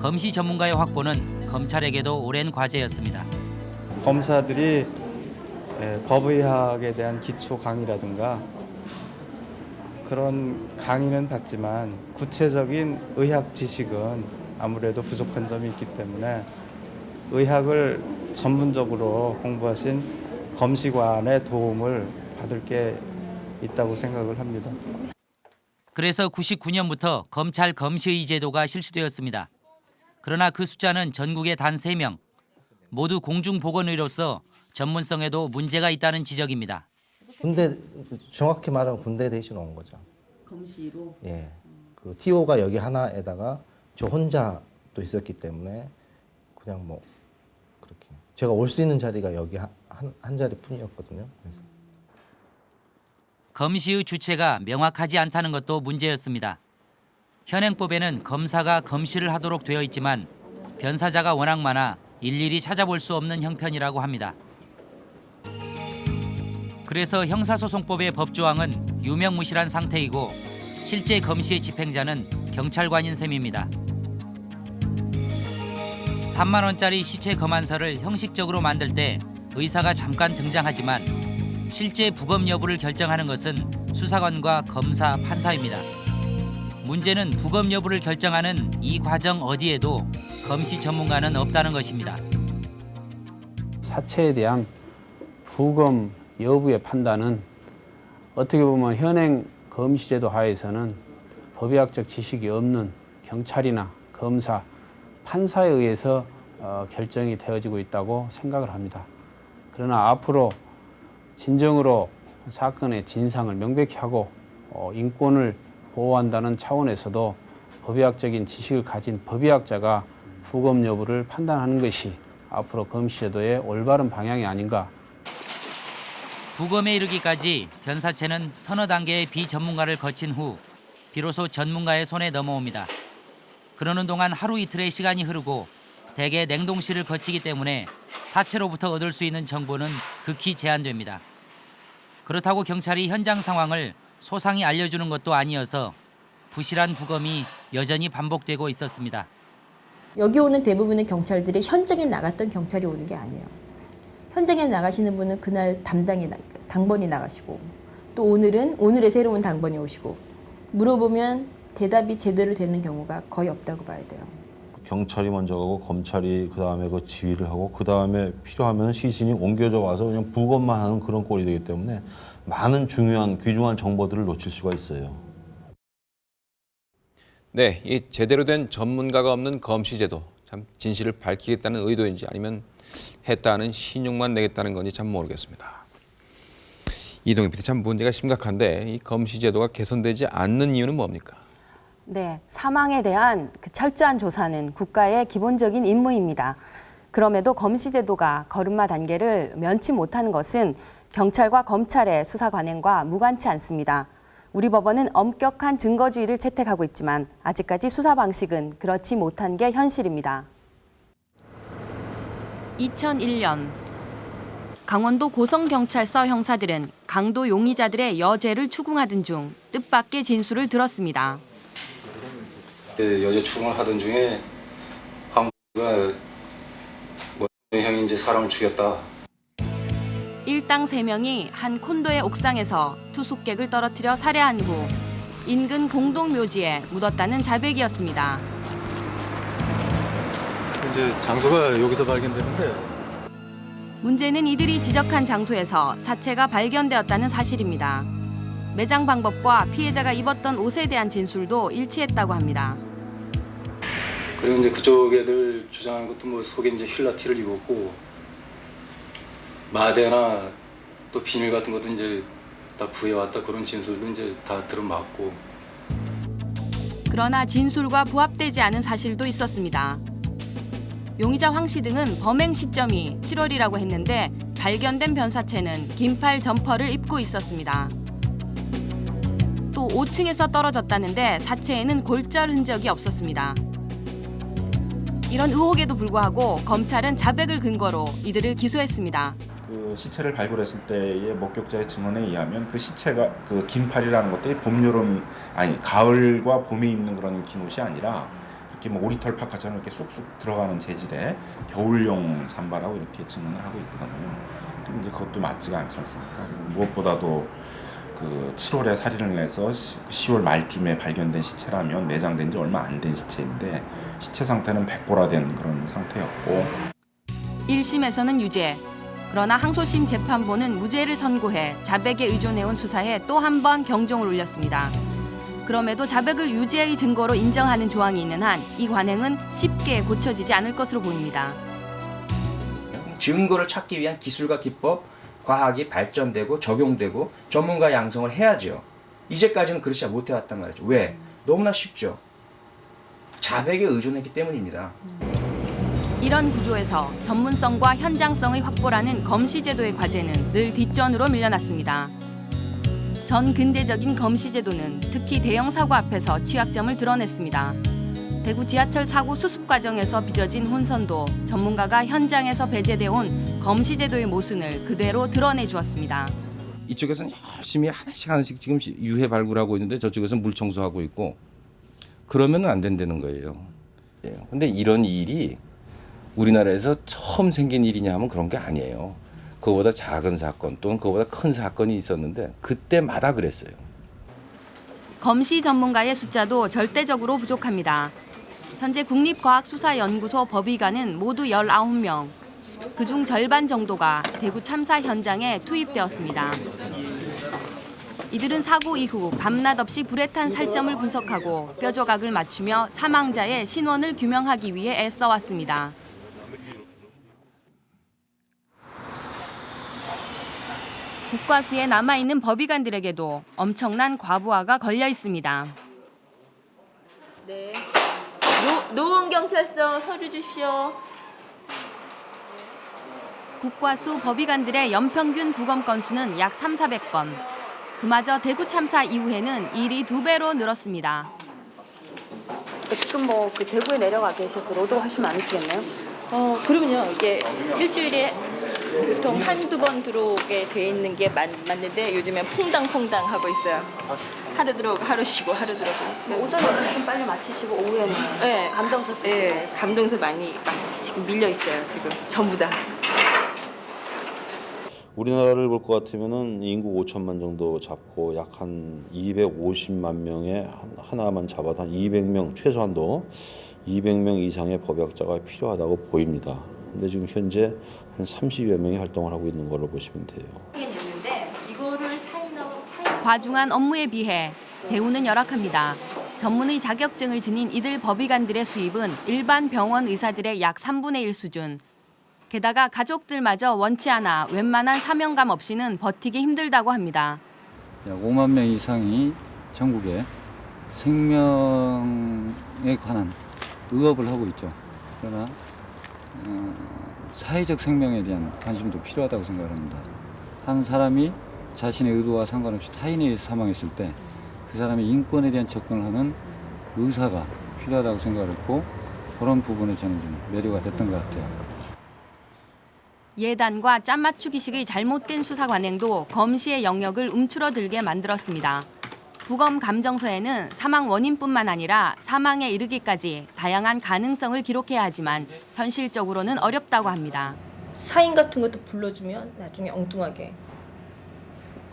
검시 전문가의 확보는 검찰에게도 오랜 과제였습니다. 검사들이 예, 법의학에 대한 기초 강의라든가 그런 강의는 받지만 구체적인 의학 지식은 아무래도 부족한 점이 있기 때문에 의학을 전문적으로 공부하신 검시관의 도움을 받을 게 있다고 생각을 합니다. 그래서 99년부터 검찰 검시의 제도가 실시되었습니다. 그러나 그 숫자는 전국에 단 3명. 모두 공중보건의로서 전문성에도 문제가 있다는 지적입니다. 군대 정확히 말하면 군대 대신 온 거죠. 검시로 예. 그 TO가 여기 하나에다가 저 혼자 또 있었기 때문에 그냥 뭐 그렇게 제가 올 수 있는 자리가 여기 한, 한, 한 자리뿐이었거든요. 그래서 검시의 주체가 명확하지 않다는 것도 문제였습니다. 현행법에는 검사가 검시를 하도록 되어 있지만 변사자가 워낙 많아 일일이 찾아볼 수 없는 형편이라고 합니다. 그래서 형사소송법의 법조항은 유명무실한 상태이고 실제 검시의 집행자는 경찰관인 셈입니다. 3만 원짜리 시체 검안서를 형식적으로 만들 때 의사가 잠깐 등장하지만 실제 부검 여부를 결정하는 것은 수사관과 검사, 판사입니다. 문제는 부검 여부를 결정하는 이 과정 어디에도 검시 전문가는 없다는 것입니다. 사체에 대한 부검 여부의 판단은 어떻게 보면 현행 검시제도 하에서는 법의학적 지식이 없는 경찰이나 검사, 판사에 의해서 어, 결정이 되어지고 있다고 생각을 합니다. 그러나 앞으로 진정으로 사건의 진상을 명백히 하고 어, 인권을 보호한다는 차원에서도 법의학적인 지식을 가진 법의학자가 부검 여부를 판단하는 것이 앞으로 검시제도의 올바른 방향이 아닌가 부검에 이르기까지 변사체는 서너 단계의 비전문가를 거친 후 비로소 전문가의 손에 넘어옵니다. 그러는 동안 하루 이틀의 시간이 흐르고 대개 냉동실을 거치기 때문에 사체로부터 얻을 수 있는 정보는 극히 제한됩니다. 그렇다고 경찰이 현장 상황을 소상히 알려주는 것도 아니어서 부실한 부검이 여전히 반복되고 있었습니다. 여기 오는 대부분의 경찰들이 현장에 나갔던 경찰이 오는 게 아니에요. 현장에 나가시는 분은 그날 담당이 나- 당번이 나가시고 또 오늘은 오늘의 새로운 당번이 오시고 물어보면 대답이 제대로 되는 경우가 거의 없다고 봐야 돼요. 경찰이 먼저 가고 검찰이 그 다음에 그 지휘를 하고 그 다음에 필요하면 시신이 옮겨져 와서 그냥 부검만 하는 그런 꼴이 되기 때문에 많은 중요한 귀중한 정보들을 놓칠 수가 있어요. 네, 이 제대로 된 전문가가 없는 검시 제도 참 진실을 밝히겠다는 의도인지 아니면 했다는 신용만 내겠다는 건지 참 모르겠습니다. 이동희 PD 참 문제가 심각한데 이 검시 제도가 개선되지 않는 이유는 뭡니까? 네, 사망에 대한 그 철저한 조사는 국가의 기본적인 임무입니다. 그럼에도 검시제도가 걸음마 단계를 면치 못하는 것은 경찰과 검찰의 수사 관행과 무관치 않습니다. 우리 법원은 엄격한 증거주의를 채택하고 있지만 아직까지 수사 방식은 그렇지 못한 게 현실입니다. 2001년 강원도 고성경찰서 형사들은 강도 용의자들의 여죄를 추궁하던 중 뜻밖의 진술을 들었습니다. 그 여자 추궁을 하던 중에 한국가 뭐 형인지 사람을 죽였다. 일당 세명이한 콘도의 옥상에서 투숙객을 떨어뜨려 살해한 후 인근 공동묘지에 묻었다는 자백이었습니다. 이제 장소가 여기서 발견되는데 문제는 이들이 지적한 장소에서 사체가 발견되었다는 사실입니다. 매장 방법과 피해자가 입었던 옷에 대한 진술도 일치했다고 합니다. 그리고 이제 그쪽 애들 주장하는 것도 뭐 속에 이제 휠라티를 입었고 마대나 또 비닐 같은 것도 이제 다 구해왔다 그런 진술도 이제 다 들어맞고 그러나 진술과 부합되지 않은 사실도 있었습니다. 용의자 황 씨 등은 범행 시점이 7월이라고 했는데 발견된 변사체는 긴팔 점퍼를 입고 있었습니다. 또 5층에서 떨어졌다는데 사체에는 골절 흔적이 없었습니다. 이런 의혹에도 불구하고 검찰은 자백을 근거로 이들을 기소했습니다. 그 시체를 발굴했을 때의 목격자의 증언에 의하면 그 시체가 그 긴팔이라는 것들이 봄 여름 아니 가을과 봄에 입는 그런 긴 옷이 아니라 이렇게 뭐 오리털 파카처럼 이렇게 쑥쑥 들어가는 재질의 겨울용 잠바라고 이렇게 증언을 하고 있거든요. 이제 그것도 맞지가 않지 않습니까? 무엇보다도 그 7월에 살인을 해서 10월 말쯤에 발견된 시체라면 매장된 지 얼마 안 된 시체인데 시체 상태는 백보라된 그런 상태였고 1심에서는 유죄. 그러나 항소심 재판부는 무죄를 선고해 자백에 의존해온 수사에 또 한 번 경종을 울렸습니다. 그럼에도 자백을 유죄의 증거로 인정하는 조항이 있는 한 이 관행은 쉽게 고쳐지지 않을 것으로 보입니다. 증거를 찾기 위한 기술과 기법, 과학이 발전되고 적용되고 전문가 양성을 해야죠. 이제까지는 그렇지 못해왔단 말이죠. 왜? 너무나 쉽죠. 자백에 의존했기 때문입니다. 이런 구조에서 전문성과 현장성의 확보라는 검시제도의 과제는 늘 뒷전으로 밀려났습니다. 전 근대적인 검시제도는 특히 대형 사고 앞에서 취약점을 드러냈습니다. 대구 지하철 사고 수습 과정에서 빚어진 혼선도 전문가가 현장에서 배제돼 온 검시제도의 모순을 그대로 드러내 주었습니다. 이쪽에서는 열심히 하나씩 하나씩 지금 유해 발굴하고 있는데 저쪽에서는 물 청소하고 있고 그러면 안 된다는 거예요. 예. 근데 이런 일이 우리나라에서 처음 생긴 일이냐 하면 그런 게 아니에요. 그거보다 작은 사건 또는 그거보다 큰 사건이 있었는데 그때마다 그랬어요. 검시 전문가의 숫자도 절대적으로 부족합니다. 현재 국립과학수사연구소 법의관은 모두 19명. 그중 절반 정도가 대구 참사 현장에 투입되었습니다. 이들은 사고 이후 밤낮 없이 불에 탄 살점을 분석하고 뼈조각을 맞추며 사망자의 신원을 규명하기 위해 애써왔습니다. 국과수에 남아있는 법의관들에게도 엄청난 과부하가 걸려 있습니다. 네. 노, 노원 경찰서 서류 주십시오. 국과수 법의관들의 연평균 부검 건수는 약 3, 400건. 그마저 대구 참사 이후에는 일이 두 배로 늘었습니다. 지금 뭐 그 대구에 내려가 계셔서 로드 하시면 않으시겠네요? 어, 그러면요. 이게 일주일에 보통 한두 번 들어오게 돼 있는 게 맞, 맞는데 요즘엔 퐁당퐁당 하고 있어요. 하루 들어오고 하루 쉬고 하루 들어오고. 네, 오전에 조금 빨리 마치시고 오후에는 네. 감정서 쓰시고 네, 감동서 많이 지금 밀려 있어요. 지금 전부 다. 우리나라를 볼 것 같으면은 인구 5천만 정도 잡고 약 한 250만 명의 한- 하나만 잡아도 한 200명 최소한도 200명 이상의 법학자가 필요하다고 보입니다. 근데 지금 현재 한 30여 명이 활동을 하고 있는 걸로 보시면 돼요. 과중한 업무에 비해 대우는 열악합니다. 전문의 자격증을 지닌 이들 법의관들의 수입은 일반 병원 의사들의 약 3분의 1 수준. 게다가 가족들마저 원치 않아 웬만한 사명감 없이는 버티기 힘들다고 합니다. 약 5만 명 이상이 전국에 생명에 관한 의업을 하고 있죠. 그러나 어, 사회적 생명에 대한 관심도 필요하다고 생각합니다. 한 사람이 자신의 의도와 상관없이 타인에 사망했을 때 그 사람의 인권에 대한 접근을 하는 의사가 필요하다고 생각했고 그런 부분에 저는 좀 매료가 됐던 것 같아요. 예단과 짠 맞추기식의 잘못된 수사 관행도 검시의 영역을 움츠러들게 만들었습니다. 부검 감정서에는 사망 원인뿐만 아니라 사망에 이르기까지 다양한 가능성을 기록해야 하지만 현실적으로는 어렵다고 합니다. 사인 같은 것도 불러주면 나중에 엉뚱하게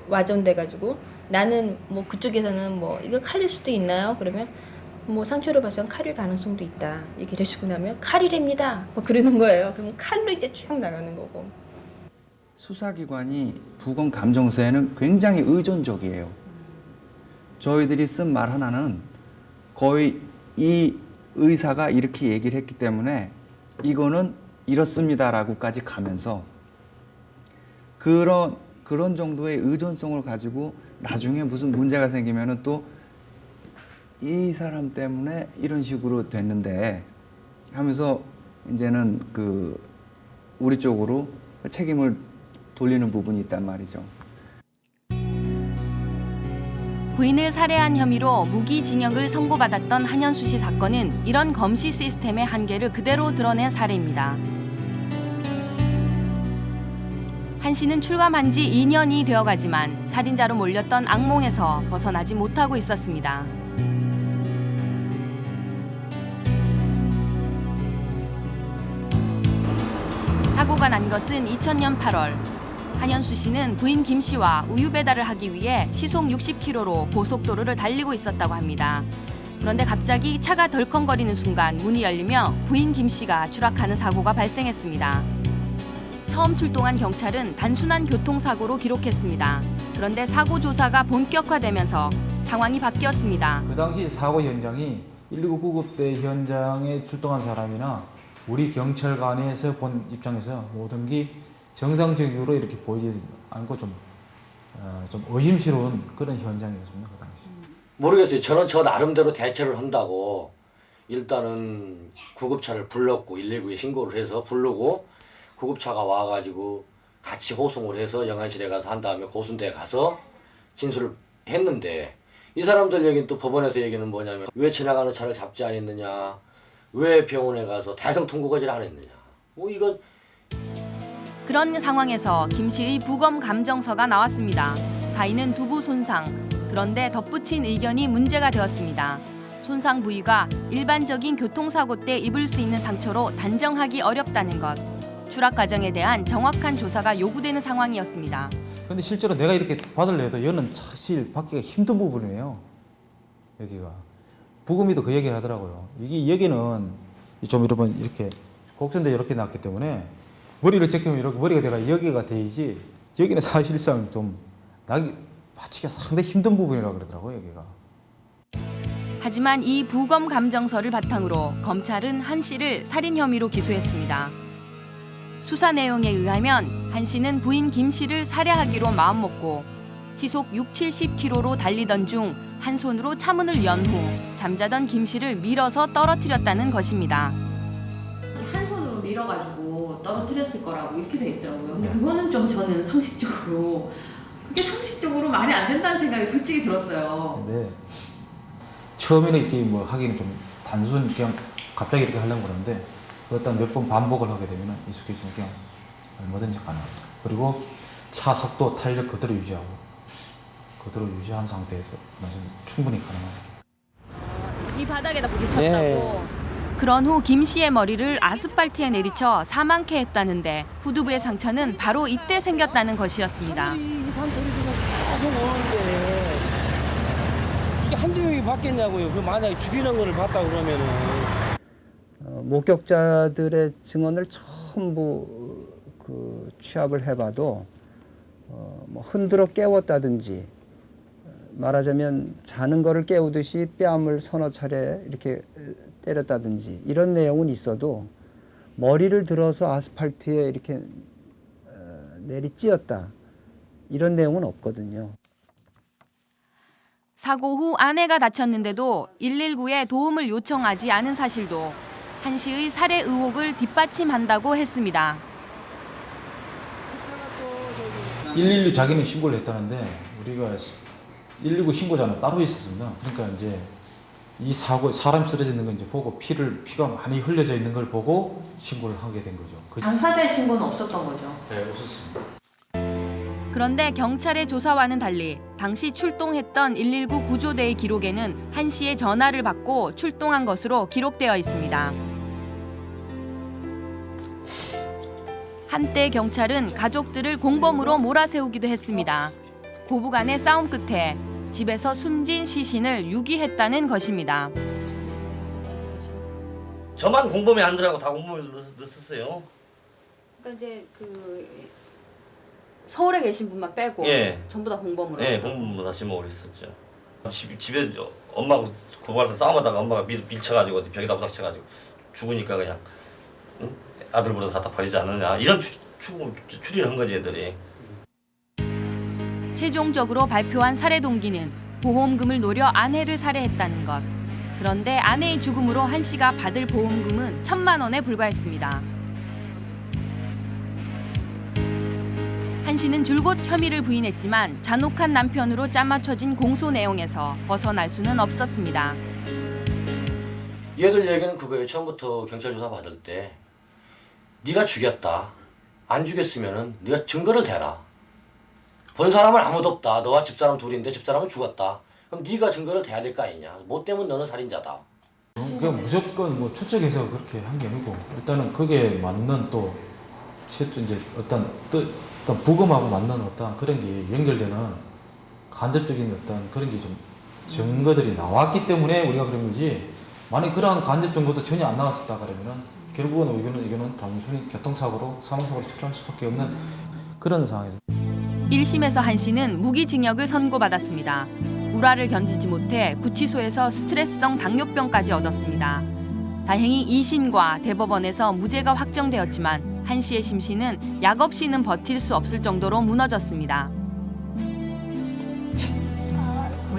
와전돼가지고 나는 뭐 그쪽에서는 뭐 이거 칼일 수도 있나요? 그러면 뭐 상처를 봐서 칼일 가능성도 있다 얘기를 해주고 나면 칼이랍니다 뭐 그러는 거예요. 그럼 칼로 이제 쭉 나가는 거고. 수사기관이 부검 감정서에는 굉장히 의존적이에요. 저희들이 쓴 말 하나는 거의 이 의사가 이렇게 얘기를 했기 때문에 이거는 이렇습니다라고까지 가면서 그런 그런 정도의 의존성을 가지고 나중에 무슨 문제가 생기면은 또 이 사람 때문에 이런 식으로 됐는데 하면서 이제는 그 우리 쪽으로 책임을 돌리는 부분이 있단 말이죠. 부인을 살해한 혐의로 무기징역을 선고받았던 한현수 씨 사건은 이런 검시 시스템의 한계를 그대로 드러낸 사례입니다. 한 씨는 출감한 지 2년이 되어가지만 살인자로 몰렸던 악몽에서 벗어나지 못하고 있었습니다. 사고가 난 것은 2000년 8월. 한현수 씨는 부인 김 씨와 우유 배달을 하기 위해 시속 60km로 고속도로를 달리고 있었다고 합니다. 그런데 갑자기 차가 덜컹거리는 순간 문이 열리며 부인 김 씨가 추락하는 사고가 발생했습니다. 처음 출동한 경찰은 단순한 교통사고로 기록했습니다. 그런데 사고 조사가 본격화되면서 상황이 바뀌었습니다. 그 당시 사고 현장이 119 구급대 현장에 출동한 사람이나 우리 경찰관에서 본 입장에서 모든 게 정상적으로 이렇게 보이지 않고 좀, 어, 좀 의심스러운 그런 현장이었습니다. 그 당시. 모르겠어요. 저는 저 나름대로 대처를 한다고 일단은 구급차를 불렀고 119에 신고를 해서 부르고 구급차가 와가지고 같이 호송을 해서 영안실에 가서 한 다음에 고순대에 가서 진술을 했는데 이 사람들 얘기는 또 법원에서 얘기는 뭐냐면 왜 지나가는 차를 잡지 않았느냐 왜 병원에 가서 대성통곡하지를 안 했느냐 뭐 이거 그런 상황에서 김 씨의 부검 감정서가 나왔습니다. 사인은 두부 손상. 그런데 덧붙인 의견이 문제가 되었습니다. 손상 부위가 일반적인 교통사고 때 입을 수 있는 상처로 단정하기 어렵다는 것. 추락 과정에 대한 정확한 조사가 요구되는 상황이었습니다. 근데 실제로 내가 이렇게 받으려도 이거는 사실 받기가 힘든 부분이에요. 여기가. 부검이도 그 얘기를 하더라고요. 이게 여기는 좀 여러분 이렇게 곡선대 이렇게 났기 때문에 머리를 제끼면 이렇게 머리가 내가 여기가 돼야지 여기는 사실상 좀 나기 받치기가 상당히 힘든 부분이라고 그러더라고요 여기가. 하지만 이 부검 감정서를 바탕으로 검찰은 한 씨를 살인 혐의로 기소했습니다. 수사 내용에 의하면 한 씨는 부인 김 씨를 살해하기로 마음먹고 시속 6, 70km로 달리던 중 한 손으로 차문을 연 후 잠자던 김 씨를 밀어서 떨어뜨렸다는 것입니다. 한 손으로 밀어가지고 떨어뜨렸을 거라고 이렇게 돼 있더라고요. 근데 그거는 좀 저는 상식적으로 그게 상식적으로 말이 안 된다는 생각이 솔직히 들었어요. 근데 처음에는 이렇게 뭐 하기는 좀 단순 그냥 갑자기 이렇게 하려고 그러는데 그것도 몇번 반복을 하게 되면 익숙해지면 그냥 얼마든지 가능합니다. 그리고 차 속도 탄력 그대로 유지하고 그대로 유지한 상태에서 사실 충분히 가능합니다. 이 바닥에다 부딪혔다고. 네. 그런 후 김 씨의 머리를 아스팔트에 내리쳐 사망케 했다는데 후두부의 상처는 바로 이때 생겼다는 것이었습니다. 이 이게 한두 명이 받겠냐고요. 그 만약에 죽이는 거를 봤다 그러면은 어, 목격자들의 증언을 전부 그 취합을 해봐도 어, 뭐 흔들어 깨웠다든지 어, 말하자면 자는 거를 깨우듯이 뺨을 서너 차례 이렇게 때렸다든지 이런 내용은 있어도 머리를 들어서 아스팔트에 이렇게 어, 내리찧었다 이런 내용은 없거든요. 사고 후 아내가 다쳤는데도 119에 도움을 요청하지 않은 사실도 한 씨의 살해 의혹을 뒷받침한다고 했습니다. 112 자기는 신고를 했다는데 우리가 119 신고자는 따로 있었습니다. 그러니까 이제 이 사고 사람 쓰러져 있는 걸 이제 보고 피를 피가 많이 흘려져 있는 걸 보고 신고를 하게 된 거죠. 그- 당사자의 신고는 없었던 거죠. 네, 없었습니다. 그런데 경찰의 조사와는 달리 당시 출동했던 119 구조대의 기록에는 한 씨의 전화를 받고 출동한 것으로 기록되어 있습니다. 한때 경찰은 가족들을 공범으로 몰아세우기도 했습니다. 고부간의 싸움 끝에 집에서 숨진 시신을 유기했다는 것입니다. 저만 공범이 아니더라고 다 공범을 넣- 넣었어요. 그러니까 이제 그 서울에 계신 분만 빼고 예. 전부 다 공범으로. 예, 공범으로 다시 먹으려 했었죠. 집, 집에 엄마하고 고발해서 싸움하다가 엄마가 밀, 밀쳐가지고 벽에다 부닥쳐가지고 죽으니까 그냥 응? 아들 부르다 갖다 버리지 않느냐 이런 추, 추, 추리를 한 거지 애들이 최종적으로 발표한 살해 동기는 보험금을 노려 아내를 살해했다는 것. 그런데 아내의 죽음으로 한 씨가 받을 보험금은 천만 원에 불과했습니다. 한 씨는 줄곧 혐의를 부인했지만 잔혹한 남편으로 짜맞춰진 공소 내용에서 벗어날 수는 없었습니다. 얘들 얘기는 그거예요. 처음부터 경찰 조사 받을 때 네가 죽였다. 안 죽였으면 은 네가 증거를 대라. 본 사람은 아무도 없다. 너와 집사람 둘인데 집사람은 죽었다. 그럼 네가 증거를 대야 될 거 아니냐. 뭐 때문에 너는 살인자다. 그냥 무조건 뭐 추측해서 그렇게 한 게 아니고 일단은 그게 맞는 또 이제 어떤 뜻 어떤 부검하고 맞는 어떤 그런 게 연결되는 간접적인 어떤 그런 게 좀 증거들이 나왔기 때문에 우리가 그런 거지 만약 그러한 간접 증거도 전혀 안 나왔었다 그러면은 결국은 이거는 이거는 단순히 교통사고로 사망사고로 처리할 수밖에 없는 그런 상황이죠. 1심에서 한 씨는 무기징역을 선고받았습니다. 우라를 견디지 못해 구치소에서 스트레스성 당뇨병까지 얻었습니다. 다행히 2심과 대법원에서 무죄가 확정되었지만 한 씨의 심신은 약 없이는 버틸 수 없을 정도로 무너졌습니다.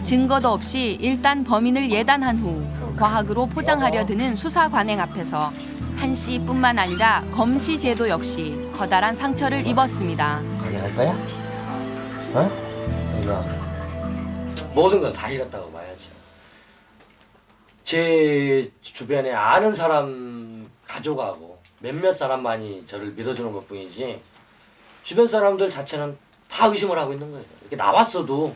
증거도 없이 일단 범인을 예단한 후 과학으로 포장하려 드는 수사 관행 앞에서 한 씨뿐만 아니라 검시 제도 역시 커다란 상처를 입었습니다. 거야? 어? 내가 모든 건 다 잃었다고 봐야죠. 제 주변에 아는 사람 가족하고 몇몇 사람만이 저를 믿어주는 것 뿐이지 주변 사람들 자체는 다 의심을 하고 있는 거예요. 이렇게 나왔어도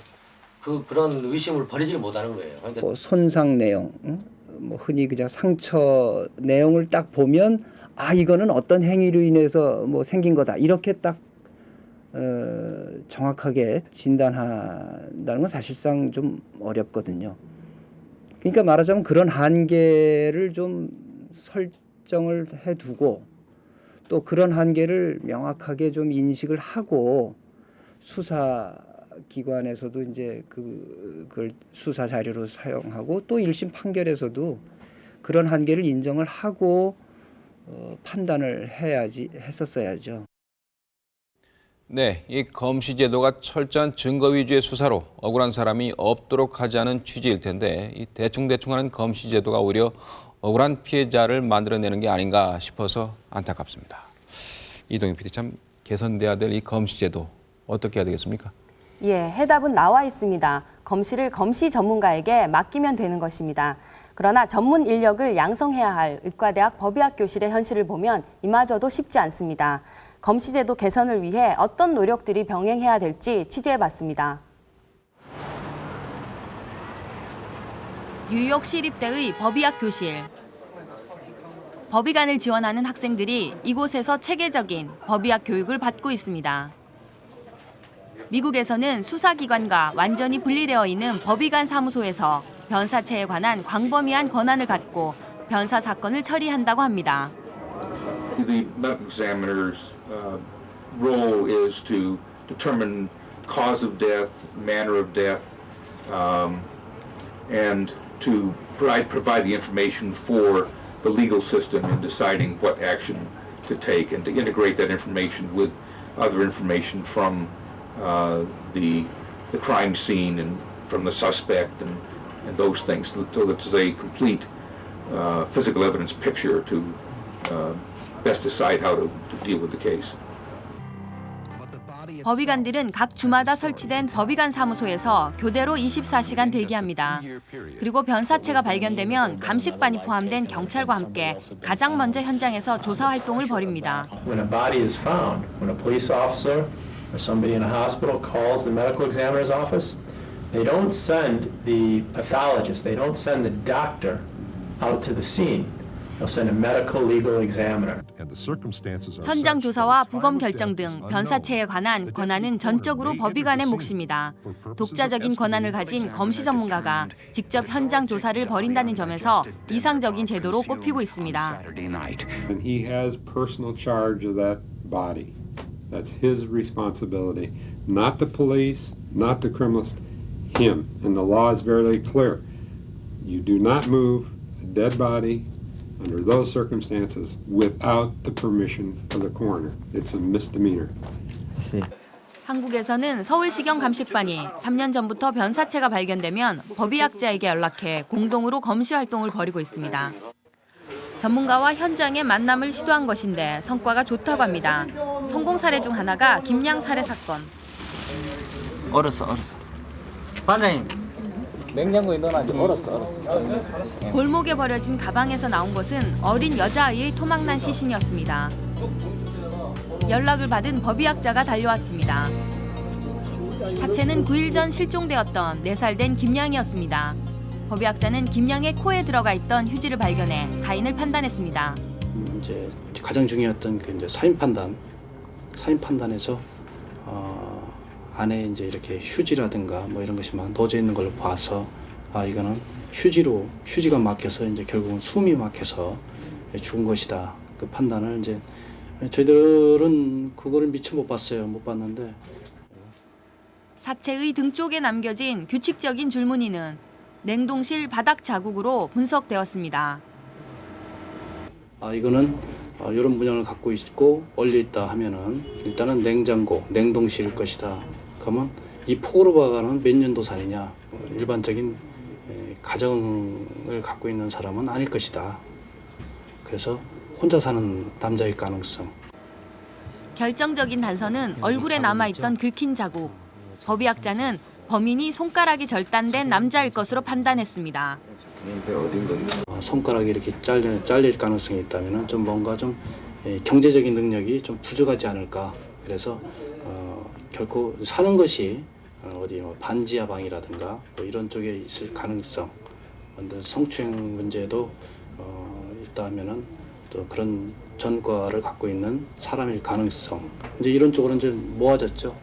그 그런 의심을 버리질 못하는 거예요. 그러니까 뭐 손상 내용, 응? 뭐 흔히 그냥 상처 내용을 딱 보면 아 이거는 어떤 행위로 인해서 뭐 생긴 거다 이렇게 딱 어, 정확하게 진단한다는 건 사실상 좀 어렵거든요. 그러니까 말하자면 그런 한계를 좀 설정을 해두고 또 그런 한계를 명확하게 좀 인식을 하고 수사 기관에서도 이제 그, 그걸 수사 자료로 사용하고 또 1심 판결에서도 그런 한계를 인정을 하고 어, 판단을 해야지 했었어야죠. 네, 이 검시 제도가 철저한 증거 위주의 수사로 억울한 사람이 없도록 하자는 취지일 텐데 이 대충대충하는 검시 제도가 오히려 억울한 피해자를 만들어내는 게 아닌가 싶어서 안타깝습니다. 이동희 PD 참 개선돼야 될 이 검시 제도 어떻게 해야 되겠습니까? 예, 해답은 나와 있습니다. 검시를 검시 전문가에게 맡기면 되는 것입니다. 그러나 전문 인력을 양성해야 할 의과대학 법의학 교실의 현실을 보면 이마저도 쉽지 않습니다. 검시제도 개선을 위해 어떤 노력들이 병행해야 될지 취재해봤습니다. 뉴욕 시립대의 법의학 교실. 법의관을 지원하는 학생들이 이곳에서 체계적인 법의학 교육을 받고 있습니다. 미국에서는 수사기관과 완전히 분리되어 있는 법의관 사무소에서 변사체에 관한 광범위한 권한을 갖고 변사 사건을 처리한다고 합니다. The medical examiner's uh, role is to determine cause of death, manner of death, um, and to provide, provide the information for the legal system in deciding what action to take and to integrate that information with other information from uh, the, the crime scene and from the suspect and, and those things so that there's a complete uh, physical evidence picture to uh, best decide how to, deal with the case. 법의관들은 각 주마다 설치된 법의관 사무소에서 교대로 24시간 대기합니다. 그리고 변사체가 발견되면 감식반이 포함된 경찰과 함께 가장 먼저 현장에서 조사 활동을 벌입니다. When a body is found, when a police officer or somebody in a hospital calls the medical examiner's office, they don't send the pathologist, they don't send the doctor out to the scene. They'll send a medical legal examiner. 현장 조사와 부검 결정 등 변사체에 관한 권한은 전적으로 법의관의 몫입니다. 독자적인 권한을 가진 검시 전문가가 직접 현장 조사를 벌인다는 점에서 이상적인 제도로 꼽히고 있습니다. And he has personal charge of that body. That's his responsibility, not the police, not the criminals. him. And the law is very clear. You do not move a dead body under those circumstances without the permission of the coroner. It's a misdemeanor. 한국에서는 서울시경 감식반이 3년 전부터 변사체가 발견되면 법의학자에게 연락해 공동으로 검시 활동을 벌이고 있습니다. 전문가와 현장의 만남을 시도한 것인데 성과가 좋다고 합니다. 성공 사례 중 하나가 김양 살해 사건. 얼었어 얼었어 반장님 냉장고에 넣어놔 얼었어 얼었어 골목에 버려진 가방에서 나온 것은 어린 여자아이의 토막난 시신이었습니다. 연락을 받은 법의학자가 달려왔습니다. 사체는 9일 전 실종되었던 4살 된 김양이었습니다. 법의학자는 김양의 코에 들어가 있던 휴지를 발견해 사인을 판단했습니다. 이제 가장 중요했던 그 이제 사인 판단, 사인 판단에서 어, 안에 이제 이렇게 휴지라든가 뭐 이런 것이 막 넣어져 있는 걸 봐서 아 이거는 휴지로 휴지가 막혀서 이제 결국은 숨이 막혀서 죽은 것이다. 그 판단을 이제 저희들은 그거를 미처 못 봤어요. 못 봤는데 사체의 등 쪽에 남겨진 규칙적인 줄무늬는 냉동실 바닥 자국으로 분석되었습니다. 아 이거는 어, 이런 문양을 갖고 있고 얼려 있다 하면은 일단은 냉장고, 냉동실일 것이다. 그러면 이 폭으로 봐가는 몇 년도 산이냐? 어, 일반적인 에, 가정을 갖고 있는 사람은 아닐 것이다. 그래서 혼자 사는 남자일 가능성. 결정적인 단서는 얼굴에 남아있던 긁힌 자국. 법의학자는 범인이 손가락이 절단된 남자일 것으로 판단했습니다. 어, 손가락이 이렇게 잘려, 잘릴 가능성이 있다면 좀 뭔가 좀 에, 경제적인 능력이 좀 부족하지 않을까. 그래서 어, 결코 사는 것이 어, 어디 뭐 반지하 방이라든가 뭐 이런 쪽에 있을 가능성. 성추행 문제도 어, 있다면은 또 그런 전과를 갖고 있는 사람일 가능성. 이제 이런 쪽으로 이제 모아졌죠.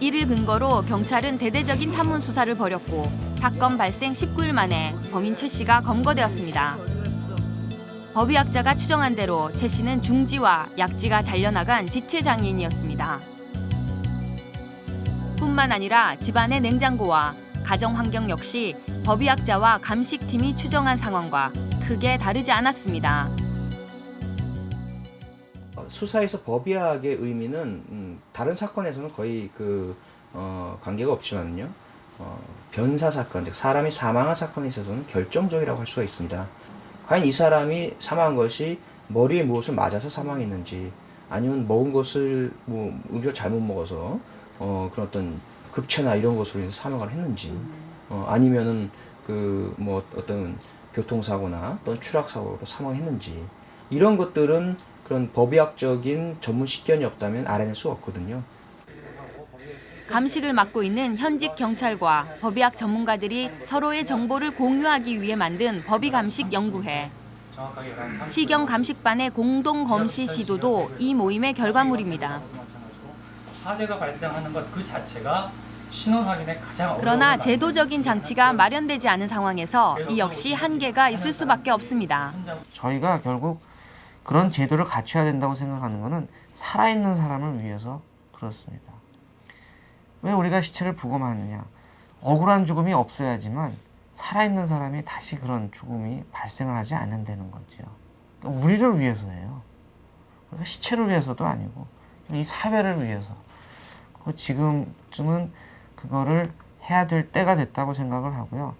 이를 근거로 경찰은 대대적인 탐문 수사를 벌였고 사건 발생 19일 만에 범인 최 씨가 검거되었습니다. 법의학자가 추정한 대로 최 씨는 중지와 약지가 잘려나간 지체 장애인이었습니다. 뿐만 아니라 집안의 냉장고와 가정 환경 역시 법의학자와 감식팀이 추정한 상황과 크게 다르지 않았습니다. 어, 수사에서 법의학의 의미는 음, 다른 사건에서는 거의 그 어, 관계가 없지만요. 어, 변사 사건, 즉 사람이 사망한 사건에 있어서는 결정적이라고 할 수가 있습니다. 과연 이 사람이 사망한 것이 머리에 무엇을 맞아서 사망했는지, 아니면 먹은 것을 뭐 음식을 잘못 먹어서 어, 그런 어떤 급체나 이런 것으로 인해서 사망을 했는지, 어, 아니면은 그 뭐 어떤 교통사고나 또는 추락사고로 사망했는지 이런 것들은 그런 법의학적인 전문 식견이 없다면 알아낼 수 없거든요. 감식을 맡고 있는 현직 경찰과 법의학 전문가들이 서로의 정보를 공유하기 위해 만든 법의감식 연구회. 시경 감식반의 공동 검시 시도도 이 모임의 결과물입니다. 화재가 발생하는 것 그 자체가 신원 확인에 가장 어려운 그러나 제도적인 장치가 마련되지 않은 상황에서 이 역시 한계가 있을 수밖에 없습니다. 저희가 결국 그런 제도를 갖춰야 된다고 생각하는 것은 살아있는 사람을 위해서 그렇습니다. 왜 우리가 시체를 부검하느냐? 억울한 죽음이 없어야지만 살아있는 사람이 다시 그런 죽음이 발생을 하지 않는다는 거죠. 그러니까 우리를 위해서예요. 그러니까 시체를 위해서도 아니고 이 사회를 위해서. 지금쯤은 그거를 해야 될 때가 됐다고 생각을 하고요.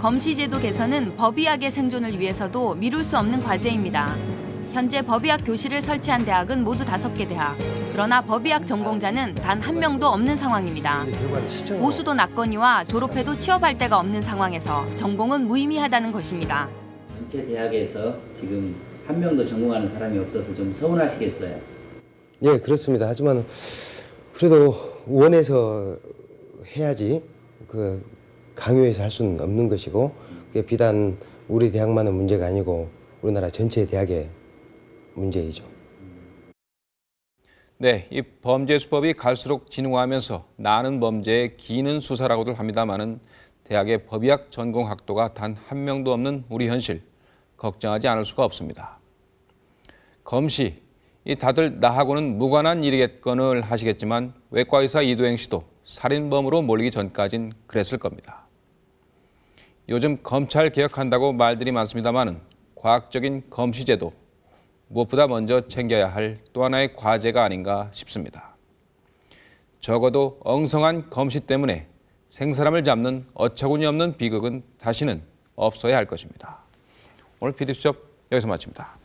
검시제도 개선은 법의학의 생존을 위해서도 미룰 수 없는 과제입니다. 현재 법의학 교실을 설치한 대학은 모두 다섯 개 대학. 그러나 법의학 전공자는 단 한 명도 없는 상황입니다. 보수도 낮거니와 졸업해도 취업할 데가 없는 상황에서 전공은 무의미하다는 것입니다. 전체 대학에서 지금 한 명도 전공하는 사람이 없어서 좀 서운하시겠어요? 예, 그렇습니다. 하지만 그래도 원해서 해야지 그 강요해서 할 수는 없는 것이고 그게 비단 우리 대학만의 문제가 아니고 우리나라 전체 대학의 문제이죠. 네, 이 범죄 수법이 갈수록 진화하면서 나는 범죄에 기는 수사라고들 합니다마는 대학의 법의학 전공 학도가 단 한 명도 없는 우리 현실 걱정하지 않을 수가 없습니다. 검시, 이 다들 나하고는 무관한 일이겠건을 하시겠지만 외과 의사 이도행 씨도 살인범으로 몰리기 전까진 그랬을 겁니다. 요즘 검찰 개혁한다고 말들이 많습니다만 과학적인 검시제도 무엇보다 먼저 챙겨야 할 또 하나의 과제가 아닌가 싶습니다. 적어도 엉성한 검시 때문에 생사람을 잡는 어처구니 없는 비극은 다시는 없어야 할 것입니다. 오늘 PD수첩 여기서 마칩니다.